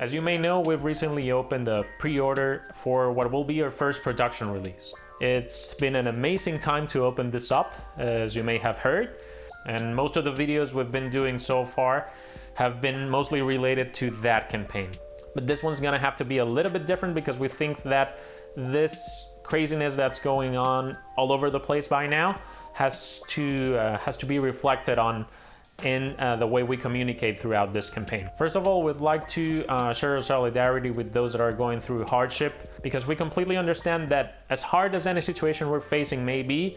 As you may know, we've recently opened a pre-order for what will be our first production release. It's been an amazing time to open this up, as you may have heard, and most of the videos we've been doing so far have been mostly related to that campaign. But this one's gonna have to be a little bit different because we think that this craziness that's going on all over the place by now has to uh, has to be reflected on in uh, the way we communicate throughout this campaign. First of all, we'd like to uh, share our solidarity with those that are going through hardship because we completely understand that as hard as any situation we're facing may be,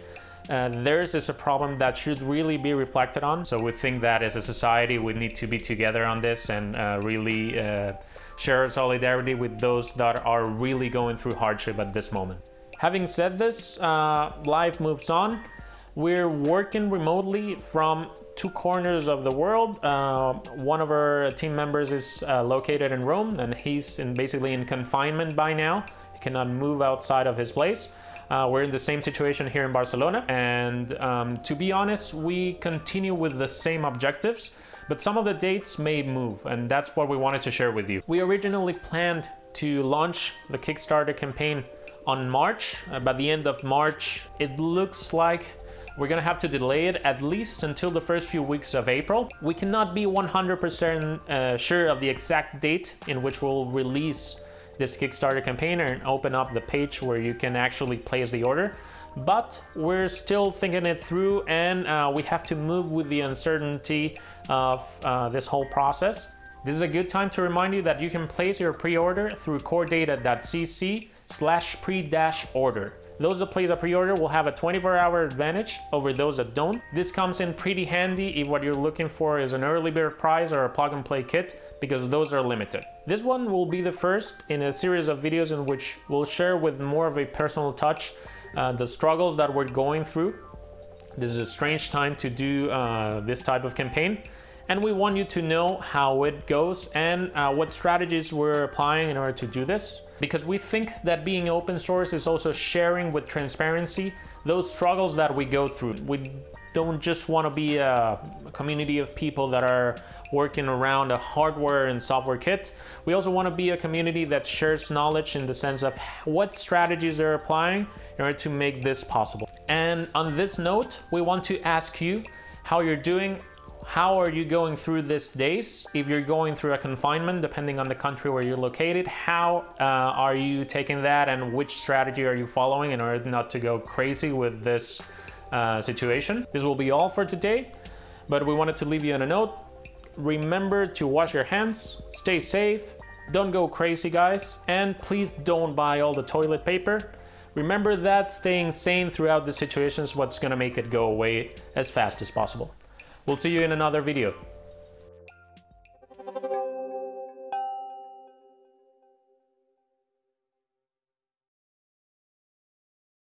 uh, theirs is a problem that should really be reflected on. So we think that as a society, we need to be together on this and uh, really uh, share solidarity with those that are really going through hardship at this moment. Having said this, uh, life moves on. We're working remotely from two corners of the world. Uh, one of our team members is uh, located in Rome and he's in basically in confinement by now. He cannot move outside of his place. Uh, we're in the same situation here in Barcelona and um, to be honest, we continue with the same objectives, but some of the dates may move and that's what we wanted to share with you. We originally planned to launch the Kickstarter campaign on March. Uh, by the end of March, it looks like we're gonna have to delay it at least until the first few weeks of April. We cannot be 100% uh, sure of the exact date in which we'll release this Kickstarter campaign and open up the page where you can actually place the order. But we're still thinking it through and uh, we have to move with the uncertainty of uh, this whole process. This is a good time to remind you that you can place your pre-order through coredata.cc slash pre-dash order. Those that place a pre-order will have a 24-hour advantage over those that don't. This comes in pretty handy if what you're looking for is an early bird prize or a plug-and-play kit, because those are limited. This one will be the first in a series of videos in which we'll share with more of a personal touch uh, the struggles that we're going through. This is a strange time to do uh, this type of campaign, and we want you to know how it goes and uh, what strategies we're applying in order to do this because we think that being open source is also sharing with transparency those struggles that we go through. We don't just want to be a, community of people that are working around a hardware and software kit. We also want to be a community that shares knowledge in the sense of what strategies they're applying in order to make this possible. And on this note, we want to ask you how you're doing how are you going through these days? If you're going through a confinement, depending on the country where you're located, how uh, are you taking that and which strategy are you following in order not to go crazy with this uh, situation? This will be all for today, but we wanted to leave you on a note. Remember to wash your hands, stay safe, don't go crazy guys, and please don't buy all the toilet paper. Remember that staying sane throughout the situation is what's gonna make it go away as fast as possible. We'll see you in another video.